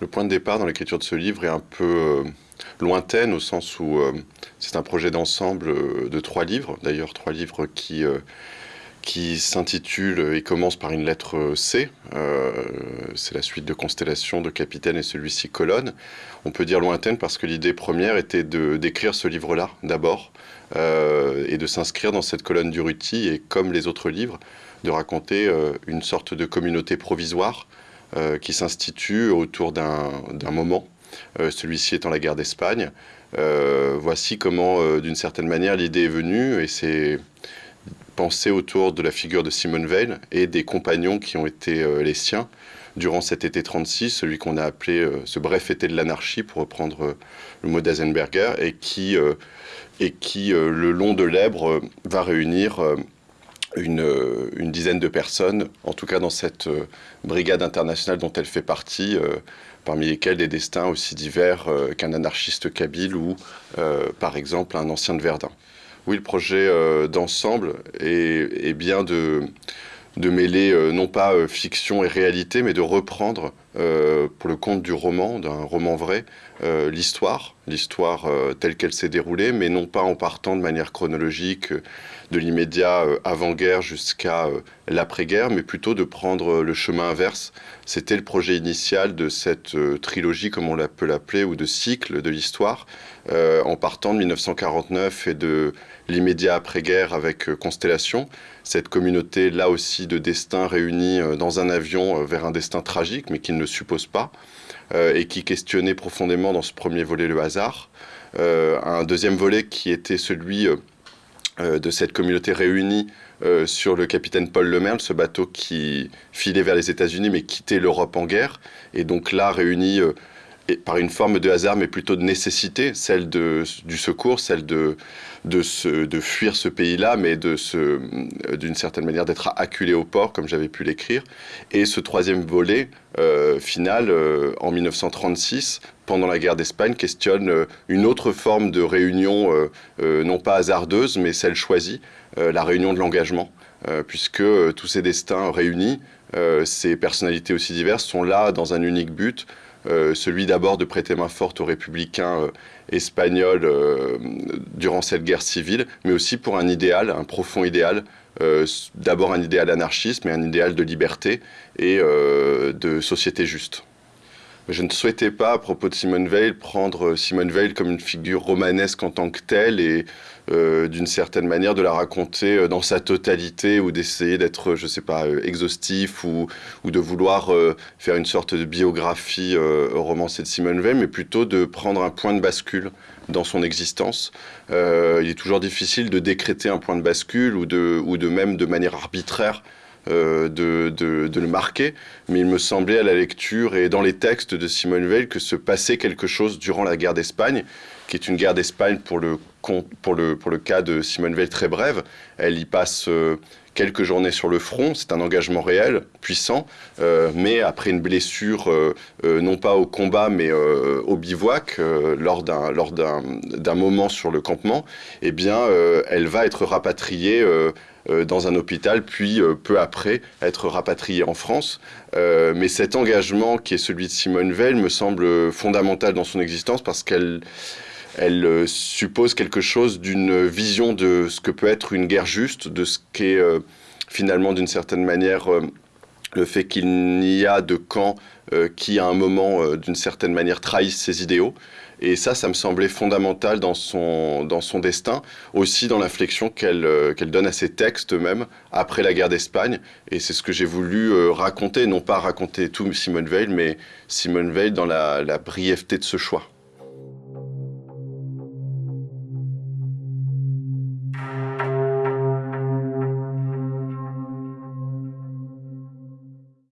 Le point de départ dans l'écriture de ce livre est un peu euh, lointaine au sens où euh, c'est un projet d'ensemble euh, de trois livres, d'ailleurs trois livres qui, qui s'intitulent et commencent par une lettre C. c'est la suite de Constellation, de Capitaine et celui-ci Colonne. On peut dire lointaine parce que l'idée première était d'écrire ce livre-là d'abord et de s'inscrire dans cette colonne du Ruti et comme les autres livres, de raconter une sorte de communauté provisoire qui s'institue autour d'un moment, euh, celui-ci étant la guerre d'Espagne. Euh, voici comment, d'une certaine manière, l'idée est venue et c'est pensé autour de la figure de Simone Veil et des compagnons qui ont été les siens durant cet été 36, celui qu'on a appelé ce bref été de l'anarchie, pour reprendre le mot d'Azenberger, et qui, et qui le long de l'Ebre, va réunir une, une, dizaine de personnes, en tout cas dans cette euh, brigade internationale dont elle fait partie, euh, parmi lesquelles des destins aussi divers euh, qu'un anarchiste kabyle ou, par exemple, un ancien de Verdun. Oui, le projet d'ensemble est, bien de mêler non pas fiction et réalité, mais de reprendre pour le compte du roman, d'un roman vrai, l'histoire, l'histoire telle qu'elle s'est déroulée, mais non pas en partant de manière chronologique de l'immédiat euh, avant-guerre jusqu'à euh, l'après-guerre, mais plutôt de prendre le chemin inverse. C'était le projet initial de cette euh, trilogie, comme on peut l'appeler, ou de cycle de l'histoire, en partant de 1949 et de l'immédiat après-guerre avec Constellation, cette communauté là aussi de destin réunis dans un avion vers un destin tragique, mais qui ne suppose pas, et qui questionnait profondément dans ce premier volet le hasard. un deuxième volet qui était celui euh, de cette communauté réunie euh, sur le capitaine Paul Lemerle, ce bateau qui filait vers les États-Unis mais quittait l'Europe en guerre, et donc là réuni euh, par une forme de hasard mais plutôt de nécessité, celle du secours, celle de, fuir ce pays-là, mais d'une certaine manière d'être acculé au port, comme j'avais pu l'écrire. Et ce troisième volet final, en 1936, pendant la guerre d'Espagne, questionne euh, une autre forme de réunion, euh, euh, non pas hasardeuse, mais celle choisie, la réunion de l'engagement, puisque tous ces destins réunis, ces personnalités aussi diverses, sont là dans un unique but, celui d'abord de prêter main forte aux républicains espagnols durant cette guerre civile, mais aussi pour un idéal, un profond idéal, d'abord un idéal anarchiste, mais un idéal de liberté et de société juste. Je ne souhaitais pas, à propos de Simone Veil, prendre Simone Veil comme une figure romanesque en tant que telle et euh, d'une certaine manière de la raconter euh, dans sa totalité ou d'essayer d'être, je ne sais pas, euh, exhaustif ou, de vouloir faire une sorte de biographie romancée de Simone Veil, mais plutôt de prendre un point de bascule dans son existence. il est toujours difficile de décréter un point de bascule ou de même de manière arbitraire euh, de, de, le marquer, mais il me semblait à la lecture et dans les textes de Simone Veil que se passait quelque chose durant la guerre d'Espagne, qui est une guerre d'Espagne pour le, pour, le, pour le cas de Simone Veil très brève. Elle y passe euh, quelques journées sur le front, c'est un engagement réel, puissant, euh, mais après une blessure, non pas au combat, mais au bivouac, lors d'un moment sur le campement, eh bien, elle va être rapatriée euh, dans un hôpital, puis euh, peu après être rapatrié en France. Euh, mais cet engagement qui est celui de Simone Veil me semble fondamental dans son existence parce qu'elle elle suppose quelque chose d'une vision de ce que peut être une guerre juste, de ce qu'est finalement d'une certaine manière le fait qu'il n'y a de camp qui à un moment d'une certaine manière trahissent ses idéaux. Et ça, ça me semblait fondamental dans son, dans son destin, aussi dans l'inflexion qu'elle euh, donne à ses textes même après la guerre d'Espagne. Et c'est ce que j'ai voulu euh, raconter, non pas raconter tout Simone Veil, mais Simone Veil dans la brièveté de ce choix.